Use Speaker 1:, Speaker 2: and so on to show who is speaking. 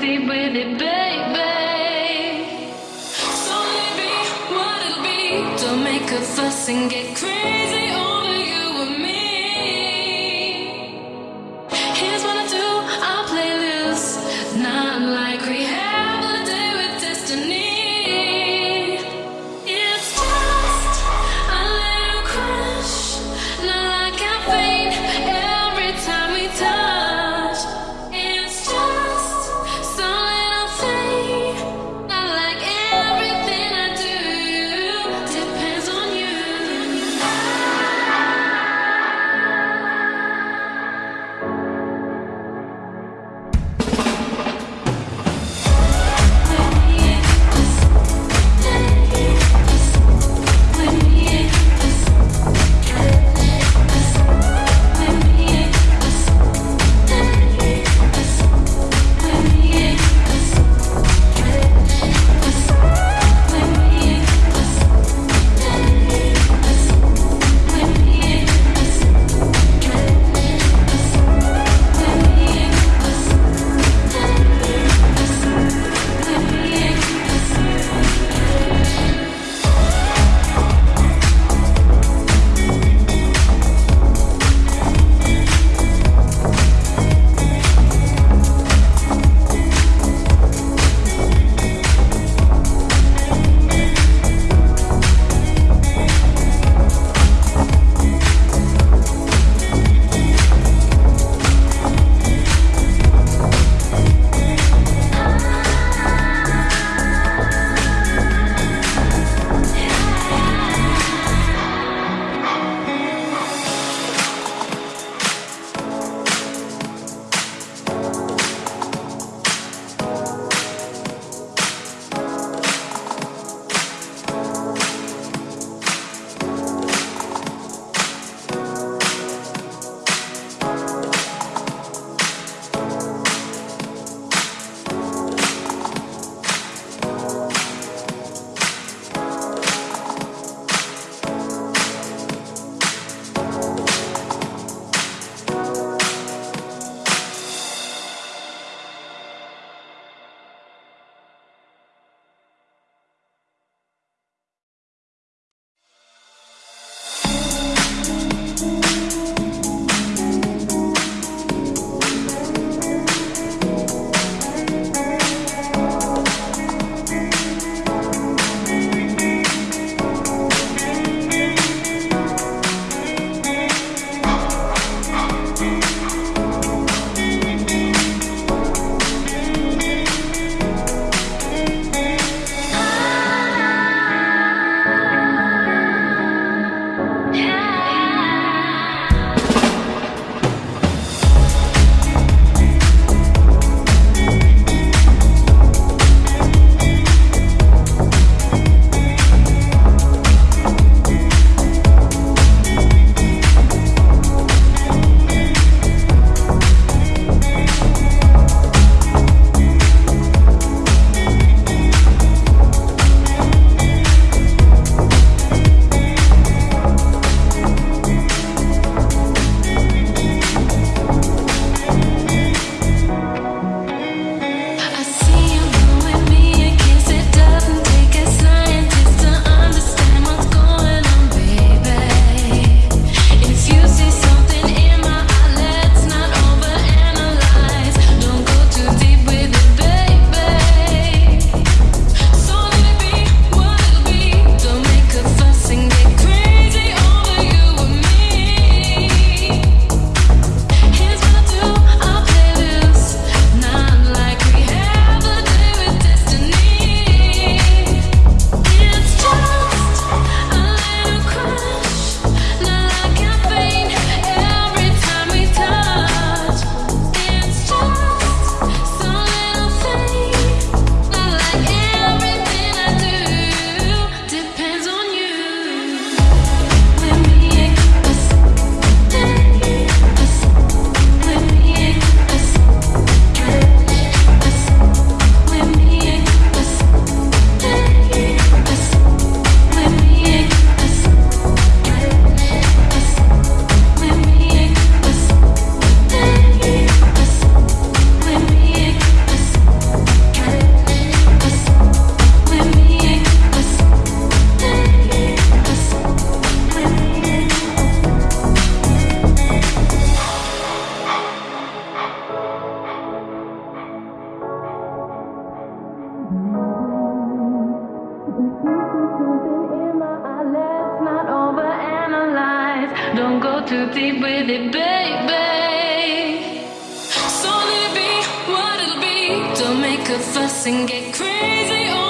Speaker 1: be with it, baby. So maybe what it'll be. Don't make a fuss and get. And get crazy